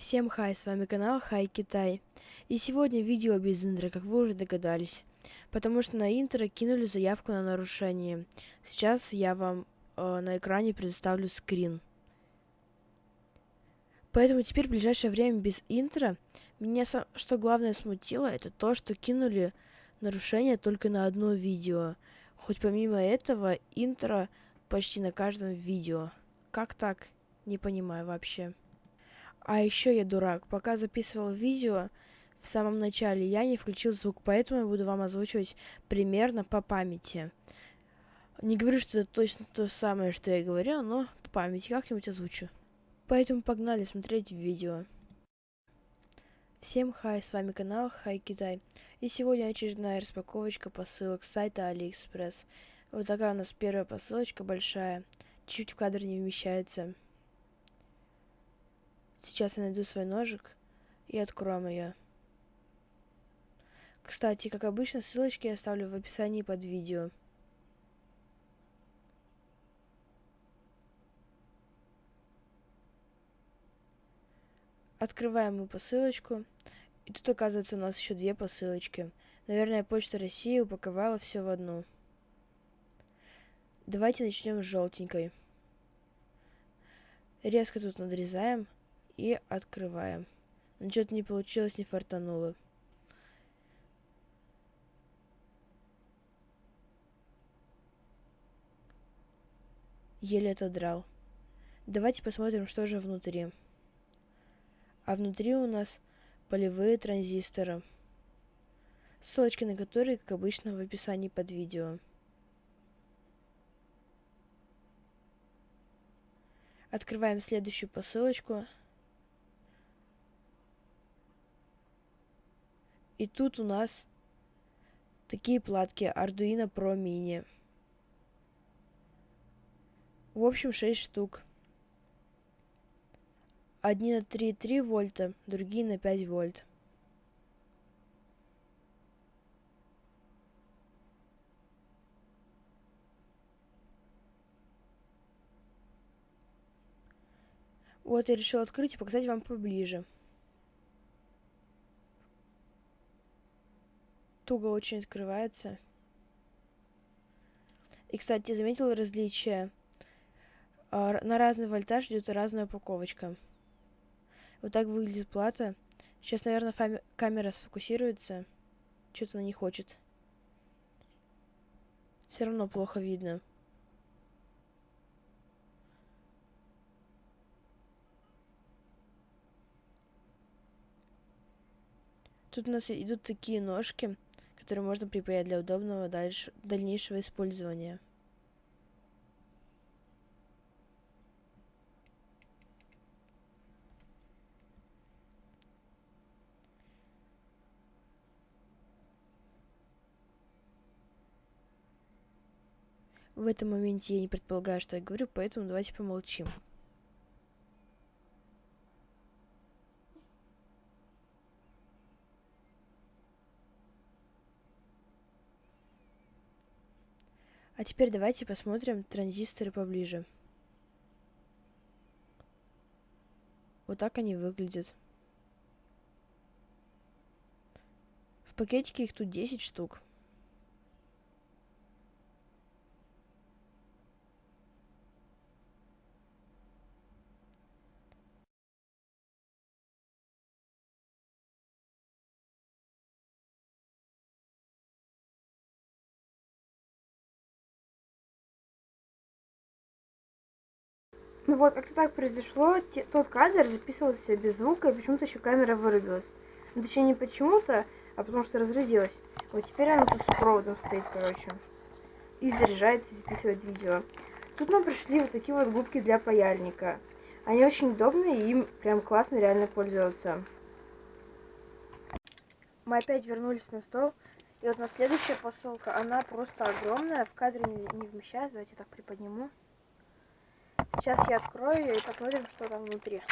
Всем хай, с вами канал Хай Китай. И сегодня видео без интро, как вы уже догадались. Потому что на интро кинули заявку на нарушение. Сейчас я вам э, на экране предоставлю скрин. Поэтому теперь в ближайшее время без интро. Меня что главное смутило, это то, что кинули нарушение только на одно видео. Хоть помимо этого интро почти на каждом видео. Как так? Не понимаю вообще. А еще я дурак. Пока записывал видео, в самом начале я не включил звук, поэтому я буду вам озвучивать примерно по памяти. Не говорю, что это точно то самое, что я говорил, но по памяти как-нибудь озвучу. Поэтому погнали смотреть видео. Всем хай, с вами канал Хай Китай. И сегодня очередная распаковочка посылок с сайта Алиэкспресс. Вот такая у нас первая посылочка большая. Чуть в кадр не вмещается. Сейчас я найду свой ножик и откроем ее. Кстати, как обычно, ссылочки я оставлю в описании под видео. Открываем мы посылочку. И тут, оказывается, у нас еще две посылочки. Наверное, Почта России упаковала все в одну. Давайте начнем с желтенькой. Резко тут надрезаем и открываем. Но что-то не получилось, не фартануло. Еле отодрал. Давайте посмотрим, что же внутри. А внутри у нас полевые транзисторы. Ссылочки на которые, как обычно, в описании под видео. Открываем следующую посылочку. И тут у нас такие платки Arduino Pro Mini. В общем, 6 штук. Одни на 3,3 вольта, другие на 5 вольт. Вот я решил открыть и показать вам поближе. Туго очень открывается. И, кстати, заметил различие. А, на разный вольтаж идет разная упаковочка. Вот так выглядит плата. Сейчас, наверное, камера сфокусируется. Что-то она не хочет. Все равно плохо видно. Тут у нас идут такие ножки который можно припаять для удобного дальше, дальнейшего использования. В этом моменте я не предполагаю, что я говорю, поэтому давайте помолчим. А теперь давайте посмотрим транзисторы поближе. Вот так они выглядят. В пакетике их тут 10 штук. Ну вот, как-то так произошло. Тот кадр записывался без звука, и почему-то еще камера вырубилась. Ну, точнее, не почему-то, а потому что разрядилась. Вот теперь она тут с проводом стоит, короче. И заряжается, и записывает видео. Тут нам пришли вот такие вот губки для паяльника. Они очень удобные, и им прям классно реально пользоваться. Мы опять вернулись на стол. И вот на следующая посылка, она просто огромная, в кадре не, вмещает. Давайте так приподниму. Сейчас я открою ее и посмотрим, что там внутри.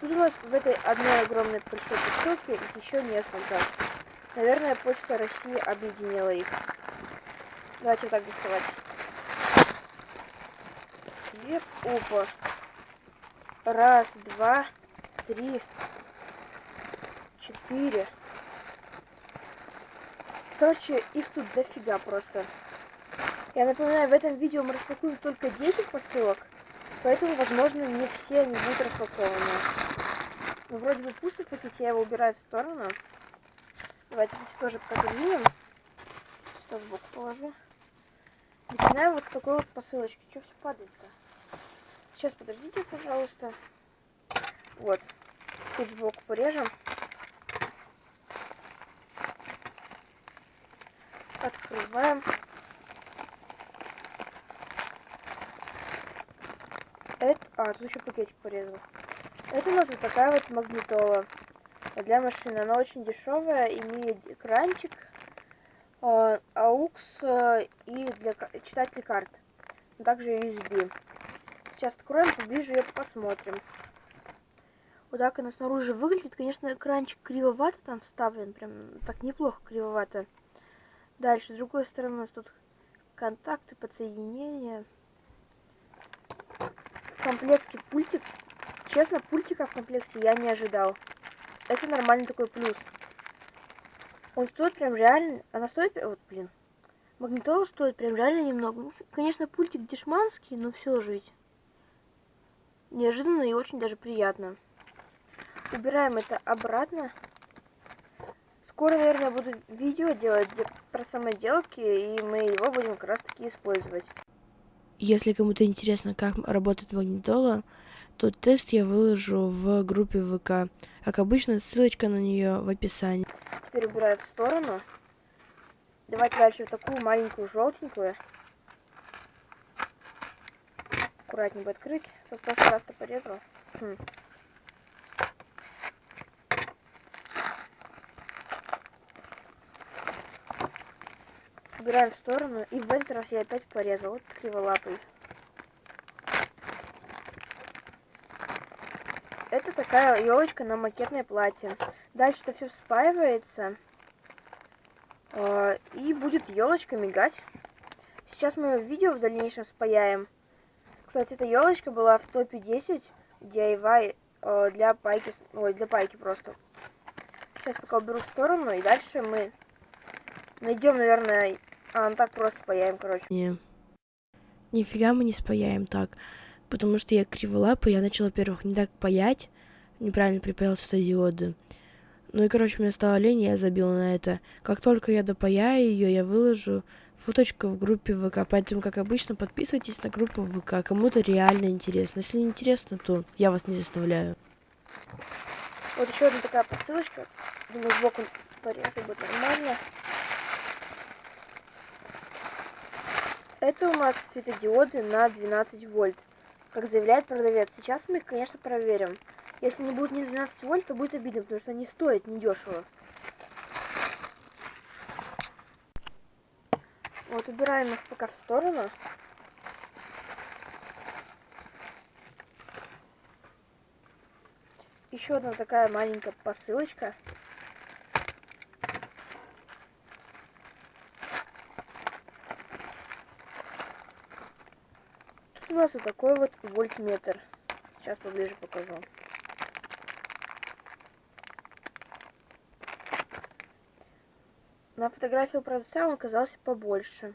Тут у нас в этой одной огромной большой посылке еще несколько. Наверное, Почта России объединила их. Давайте так доставать. две. Опа. Раз, два, три, четыре. Короче, их тут дофига просто. Я напоминаю, в этом видео мы распакуем только 10 посылок, поэтому, возможно, не все они будут распакованы. Ну, вроде бы пусто в пакете, я его убираю в сторону. Давайте здесь тоже подвинем. Что сбоку положу. Начинаем вот с такой вот посылочки. Что все падает-то? Сейчас подождите, пожалуйста. Вот. Чуть сбоку порежем. Открываем. Это... А, тут еще пакетик порезал. Это у нас вот такая вот магнитола для машины. Она очень дешевая, имеет экранчик, э, AUX э, и для читателей карт. Также USB. Сейчас откроем, поближе ее посмотрим. Вот так она снаружи выглядит. Конечно, экранчик кривовато там вставлен. Прям так неплохо кривовато. Дальше, с другой стороны, тут контакты, подсоединения. В комплекте пультик. Честно, пультика в комплекте я не ожидал. Это нормальный такой плюс. Он стоит прям реально... Она стоит... Вот, блин. Магнитола стоит прям реально немного. Ну, конечно, пультик дешманский, но все же Неожиданно и очень даже приятно. Убираем это обратно. Скоро, наверное, буду видео делать про самоделки, и мы его будем как раз таки использовать. Если кому-то интересно, как работает магнитола, то тест я выложу в группе ВК. Как обычно, ссылочка на нее в описании. Теперь убираю в сторону. Давайте дальше вот такую маленькую желтенькую. Аккуратненько открыть. В прошлый раз-то порезала. Хм. Убираем в сторону. И в этот раз я опять порезал. Вот криволапый. Это такая елочка на макетное платье. Дальше это все спаивается. Э, и будет елочка мигать. Сейчас мы видео в дальнейшем спаяем. Кстати, эта елочка была в топе 10 DIY э, для пайки. Ой, для пайки просто. Сейчас пока уберу в сторону. И дальше мы найдем, наверное, а, ну так просто спаяем, короче. Не. Нифига мы не спаяем так. Потому что я криволапа, я начала, во-первых, не так паять. Неправильно припаял светодиоды. Ну и, короче, мне стало лень, я забила на это. Как только я допаяю ее, я выложу фоточку в группе ВК. Поэтому, как обычно, подписывайтесь на группу ВК. Кому-то реально интересно. Если не интересно, то я вас не заставляю. Вот еще одна такая посылочка. Думаю, сбоку порезать будет нормально. Это у нас светодиоды на 12 вольт, как заявляет продавец. Сейчас мы их, конечно, проверим. Если не будет не 12 вольт, то будет обидно, потому что они стоят недешево. Вот, убираем их пока в сторону. Еще одна такая маленькая посылочка. Нас вот такой вот вольтметр. Сейчас поближе покажу. На фотографии у продавца он оказался побольше.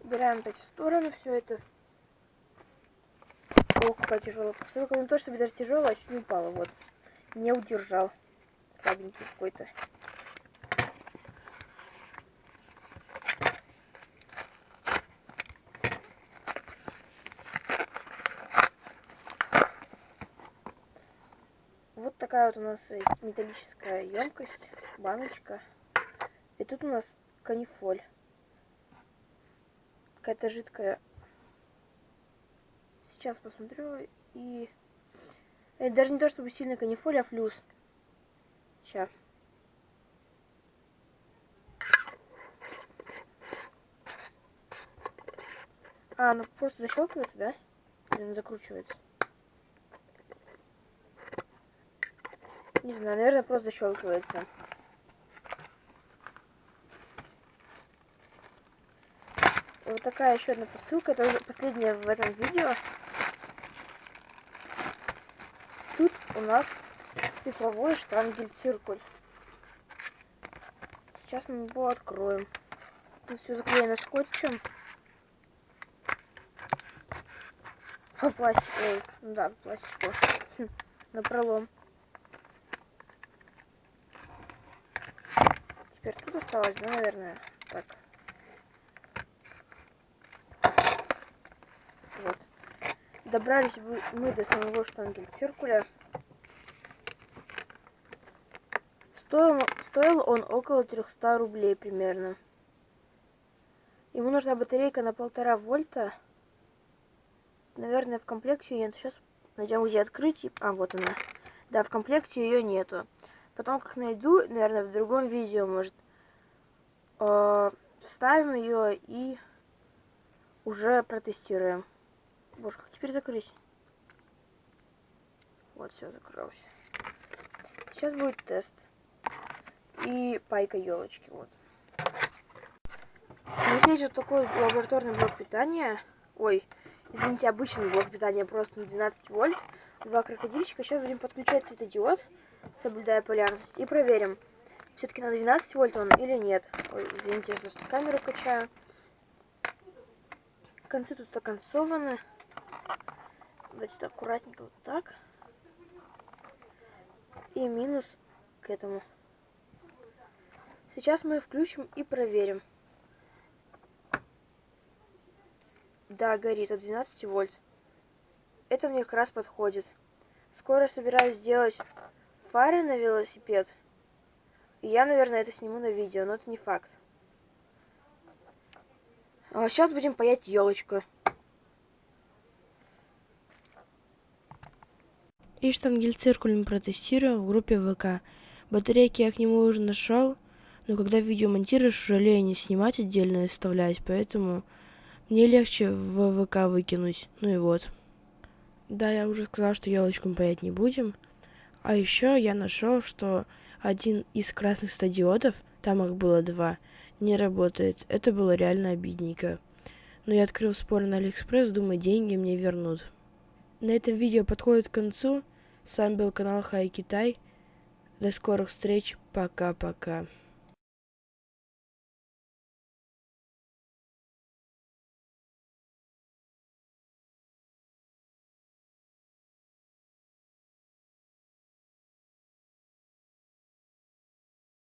Убираем опять в сторону все это. Ох, какая тяжелая посылка. Ну то, чтобы даже тяжелая, а чуть не упала. Вот. Не удержал. Слабенький какой-то. Такая вот у нас металлическая емкость, баночка. И тут у нас канифоль. Какая-то жидкая. Сейчас посмотрю. И... Это даже не то, чтобы сильно канифоль, а флюс. Сейчас. А, ну просто защелкивается, да? Или закручивается? Не знаю, наверное, просто защелкивается. Вот такая еще одна посылка, это уже последняя в этом видео. Тут у нас цифровой штангель-циркуль. Сейчас мы его откроем. Тут все заклеено скотчем. А по пластику. Да, по пластику. Хм, На пролом. Тут осталось, да, наверное? Так. Вот. Добрались мы до самого штангель циркуля. Стоил, стоил он около 300 рублей примерно. Ему нужна батарейка на полтора вольта. Наверное, в комплекте ее нет. Сейчас найдем, где открыть. А, вот она. Да, в комплекте ее нету. Потом, как найду, наверное, в другом видео, может, э, вставим ее и уже протестируем. Боже, как теперь закрыть? Вот, все, закрылся. Сейчас будет тест. И пайка елочки, вот. Есть вот такой лабораторный блок питания. Ой, извините, обычный блок питания просто на 12 вольт. Два крокодильчика. Сейчас будем подключать светодиод, соблюдая полярность. И проверим, все-таки на 12 вольт он или нет. Ой, извините, я просто камеру качаю. Концы тут оконцованы. Давайте аккуратненько вот так. И минус к этому. Сейчас мы включим и проверим. Да, горит от 12 вольт. Это мне как раз подходит. Скоро собираюсь сделать фары на велосипед. Я, наверное, это сниму на видео, но это не факт. А сейчас будем паять елочку. И штангель-циркуль мы протестируем в группе ВК. Батарейки я к нему уже нашел, но когда видео монтируешь, жалею не снимать отдельно и вставлять, поэтому мне легче в ВК выкинуть. Ну и вот. Да, я уже сказал, что елочку мы паять не будем. А еще я нашел, что один из красных стадиодов, там их было два, не работает. Это было реально обидненько. Но я открыл спор на Алиэкспресс, думаю, деньги мне вернут. На этом видео подходит к концу. С вами был канал Хай Китай. До скорых встреч. Пока-пока.